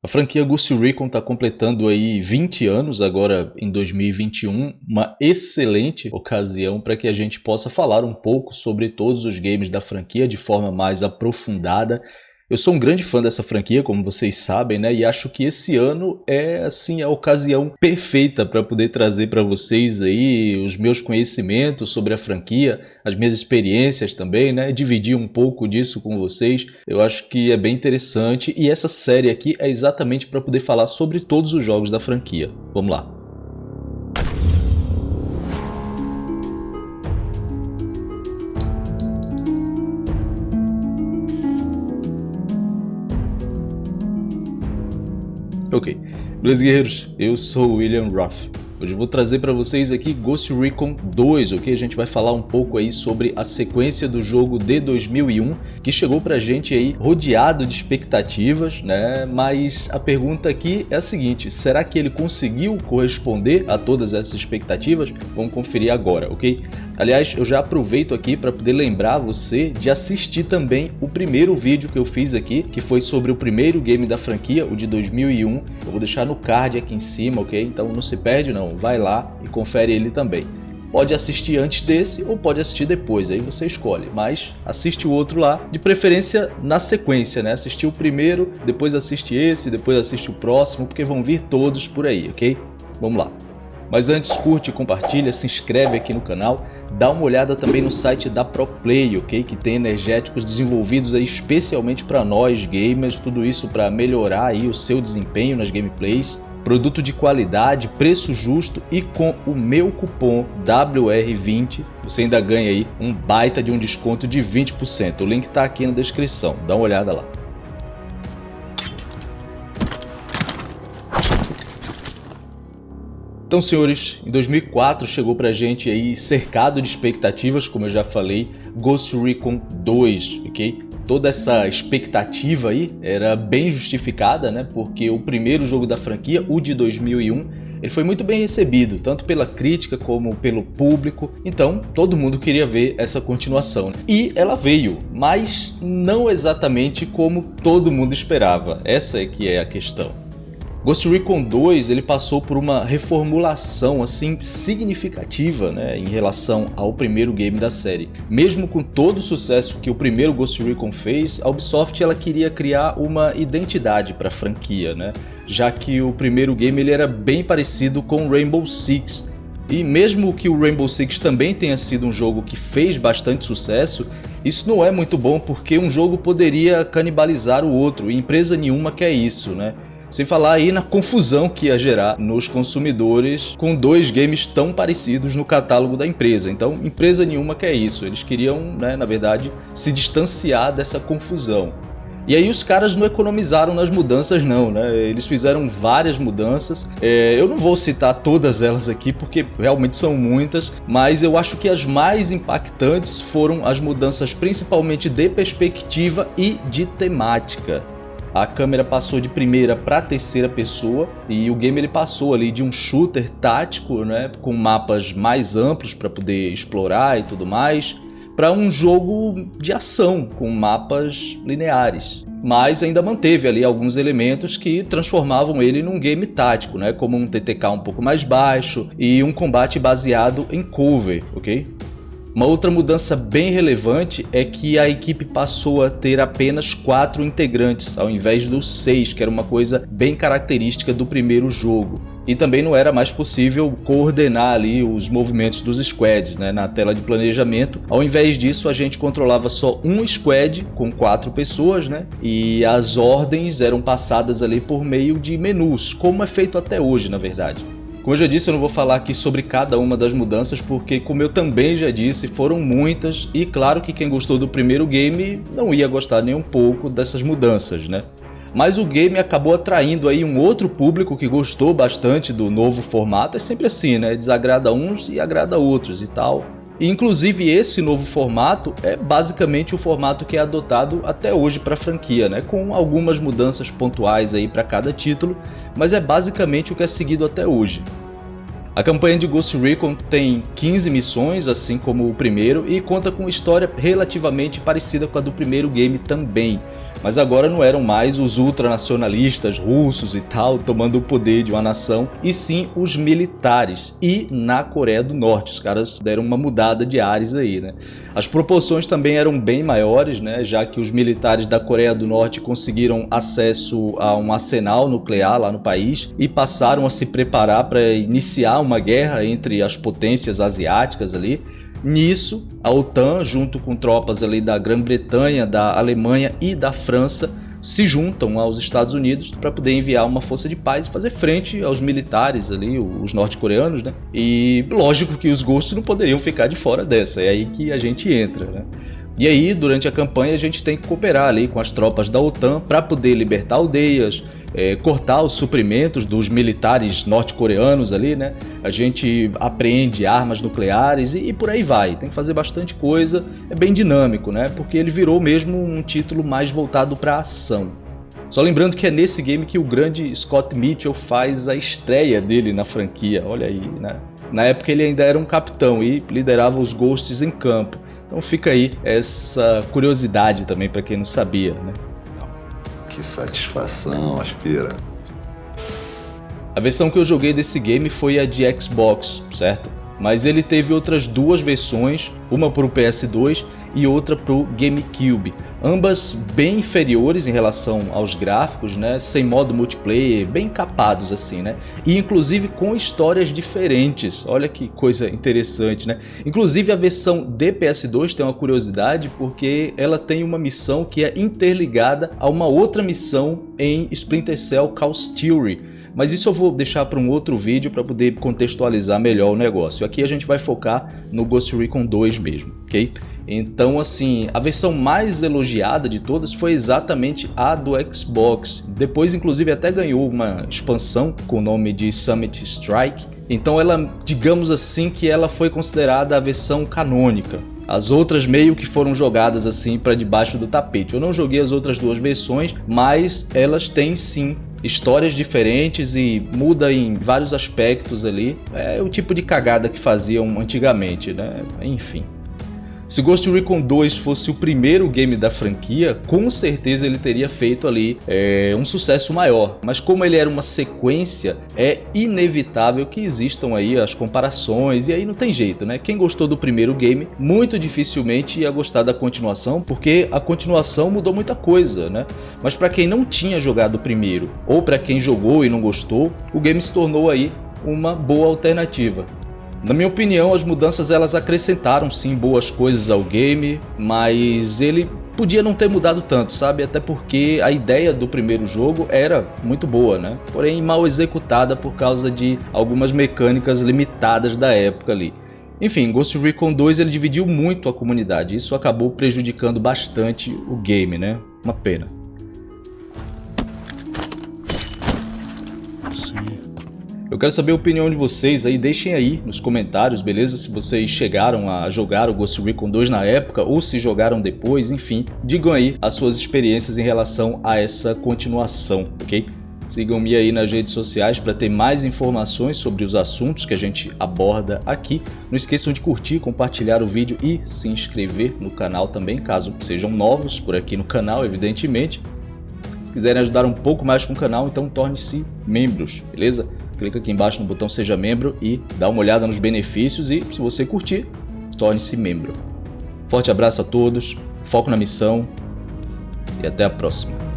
A franquia Ghost Recon está completando aí 20 anos agora em 2021, uma excelente ocasião para que a gente possa falar um pouco sobre todos os games da franquia de forma mais aprofundada eu sou um grande fã dessa franquia, como vocês sabem, né? E acho que esse ano é assim a ocasião perfeita para poder trazer para vocês aí os meus conhecimentos sobre a franquia, as minhas experiências também, né? Dividir um pouco disso com vocês. Eu acho que é bem interessante e essa série aqui é exatamente para poder falar sobre todos os jogos da franquia. Vamos lá. Ok, beleza guerreiros? Eu sou o William Ruff. Hoje eu vou trazer para vocês aqui Ghost Recon 2, ok? A gente vai falar um pouco aí sobre a sequência do jogo de 2001, que chegou pra gente aí rodeado de expectativas, né? Mas a pergunta aqui é a seguinte, será que ele conseguiu corresponder a todas essas expectativas? Vamos conferir agora, ok? Aliás, eu já aproveito aqui para poder lembrar você de assistir também o primeiro vídeo que eu fiz aqui, que foi sobre o primeiro game da franquia, o de 2001. Eu vou deixar no card aqui em cima, ok? Então não se perde não, vai lá e confere ele também. Pode assistir antes desse ou pode assistir depois, aí você escolhe. Mas assiste o outro lá, de preferência na sequência, né? Assistir o primeiro, depois assiste esse, depois assiste o próximo, porque vão vir todos por aí, ok? Vamos lá. Mas antes, curte, compartilha, se inscreve aqui no canal Dá uma olhada também no site da ProPlay, ok? Que tem energéticos desenvolvidos aí especialmente para nós gamers, tudo isso para melhorar aí o seu desempenho nas gameplays. Produto de qualidade, preço justo e com o meu cupom WR20 você ainda ganha aí um baita de um desconto de 20%. O link está aqui na descrição, dá uma olhada lá. Então, senhores, em 2004 chegou pra gente aí cercado de expectativas, como eu já falei, Ghost Recon 2, ok? Toda essa expectativa aí era bem justificada, né? Porque o primeiro jogo da franquia, o de 2001, ele foi muito bem recebido, tanto pela crítica como pelo público, então todo mundo queria ver essa continuação. E ela veio, mas não exatamente como todo mundo esperava, essa é que é a questão. Ghost Recon 2 ele passou por uma reformulação assim significativa né, em relação ao primeiro game da série. Mesmo com todo o sucesso que o primeiro Ghost Recon fez, a Ubisoft ela queria criar uma identidade para a franquia, né? já que o primeiro game ele era bem parecido com Rainbow Six. E mesmo que o Rainbow Six também tenha sido um jogo que fez bastante sucesso, isso não é muito bom porque um jogo poderia canibalizar o outro e empresa nenhuma quer isso, né? Sem falar aí na confusão que ia gerar nos consumidores com dois games tão parecidos no catálogo da empresa. Então, empresa nenhuma quer isso. Eles queriam, né, na verdade, se distanciar dessa confusão. E aí os caras não economizaram nas mudanças não, né? Eles fizeram várias mudanças. É, eu não vou citar todas elas aqui porque realmente são muitas, mas eu acho que as mais impactantes foram as mudanças principalmente de perspectiva e de temática a câmera passou de primeira para terceira pessoa e o game ele passou ali de um shooter tático, né, com mapas mais amplos para poder explorar e tudo mais, para um jogo de ação com mapas lineares. Mas ainda manteve ali alguns elementos que transformavam ele num game tático, né, como um TTK um pouco mais baixo e um combate baseado em cover, ok? Uma outra mudança bem relevante é que a equipe passou a ter apenas quatro integrantes, ao invés dos seis, que era uma coisa bem característica do primeiro jogo. E também não era mais possível coordenar ali os movimentos dos squads né, na tela de planejamento. Ao invés disso, a gente controlava só um squad com quatro pessoas, né? E as ordens eram passadas ali por meio de menus, como é feito até hoje, na verdade. Como eu já disse, eu não vou falar aqui sobre cada uma das mudanças, porque como eu também já disse, foram muitas e claro que quem gostou do primeiro game não ia gostar nem um pouco dessas mudanças, né? Mas o game acabou atraindo aí um outro público que gostou bastante do novo formato, é sempre assim, né? Desagrada uns e agrada outros e tal. E, inclusive esse novo formato é basicamente o formato que é adotado até hoje para a franquia, né? com algumas mudanças pontuais aí para cada título, mas é basicamente o que é seguido até hoje. A campanha de Ghost Recon tem 15 missões, assim como o primeiro, e conta com uma história relativamente parecida com a do primeiro game também. Mas agora não eram mais os ultranacionalistas russos e tal tomando o poder de uma nação, e sim os militares. E na Coreia do Norte, os caras deram uma mudada de ares aí, né? As proporções também eram bem maiores, né? Já que os militares da Coreia do Norte conseguiram acesso a um arsenal nuclear lá no país e passaram a se preparar para iniciar uma guerra entre as potências asiáticas ali. Nisso, a OTAN, junto com tropas ali da Grã-Bretanha, da Alemanha e da França, se juntam aos Estados Unidos para poder enviar uma força de paz e fazer frente aos militares ali, os norte-coreanos, né? E lógico que os gostos não poderiam ficar de fora dessa, é aí que a gente entra, né? E aí, durante a campanha, a gente tem que cooperar ali com as tropas da OTAN para poder libertar aldeias, é, cortar os suprimentos dos militares norte-coreanos ali, né? A gente apreende armas nucleares e, e, por aí vai. Tem que fazer bastante coisa, é bem dinâmico, né? Porque ele virou mesmo um título mais voltado para ação. Só lembrando que é nesse game que o grande Scott Mitchell faz a estreia dele na franquia, olha aí, né? Na época ele ainda era um capitão e liderava os Ghosts em campo. Então fica aí essa curiosidade também para quem não sabia, né? Que satisfação, Aspira. A versão que eu joguei desse game foi a de Xbox, certo? Mas ele teve outras duas versões, uma para o PS2 e outra para o GameCube. Ambas bem inferiores em relação aos gráficos, né, sem modo multiplayer, bem capados assim, né, e inclusive com histórias diferentes, olha que coisa interessante, né, inclusive a versão de PS2 tem uma curiosidade porque ela tem uma missão que é interligada a uma outra missão em Splinter Cell Chaos Theory, mas isso eu vou deixar para um outro vídeo para poder contextualizar melhor o negócio. Aqui a gente vai focar no Ghost Recon 2 mesmo, ok? Então, assim, a versão mais elogiada de todas foi exatamente a do Xbox. Depois, inclusive, até ganhou uma expansão com o nome de Summit Strike. Então ela, digamos assim, que ela foi considerada a versão canônica. As outras meio que foram jogadas assim para debaixo do tapete. Eu não joguei as outras duas versões, mas elas têm sim histórias diferentes e muda em vários aspectos ali. É o tipo de cagada que faziam antigamente, né? Enfim. Se Ghost Recon 2 fosse o primeiro game da franquia, com certeza ele teria feito ali é, um sucesso maior. Mas como ele era uma sequência, é inevitável que existam aí as comparações e aí não tem jeito, né? Quem gostou do primeiro game, muito dificilmente ia gostar da continuação, porque a continuação mudou muita coisa, né? Mas para quem não tinha jogado o primeiro, ou para quem jogou e não gostou, o game se tornou aí uma boa alternativa. Na minha opinião, as mudanças elas acrescentaram sim boas coisas ao game, mas ele podia não ter mudado tanto, sabe? Até porque a ideia do primeiro jogo era muito boa, né? Porém mal executada por causa de algumas mecânicas limitadas da época ali. Enfim, Ghost Recon 2 ele dividiu muito a comunidade, isso acabou prejudicando bastante o game, né? Uma pena. Eu quero saber a opinião de vocês aí, deixem aí nos comentários, beleza? Se vocês chegaram a jogar o Ghost Recon 2 na época ou se jogaram depois, enfim, digam aí as suas experiências em relação a essa continuação, ok? Sigam-me aí nas redes sociais para ter mais informações sobre os assuntos que a gente aborda aqui. Não esqueçam de curtir, compartilhar o vídeo e se inscrever no canal também, caso sejam novos por aqui no canal, evidentemente. Se quiserem ajudar um pouco mais com o canal, então torne-se membros, beleza? Clica aqui embaixo no botão seja membro e dá uma olhada nos benefícios e se você curtir, torne-se membro. Forte abraço a todos, foco na missão e até a próxima.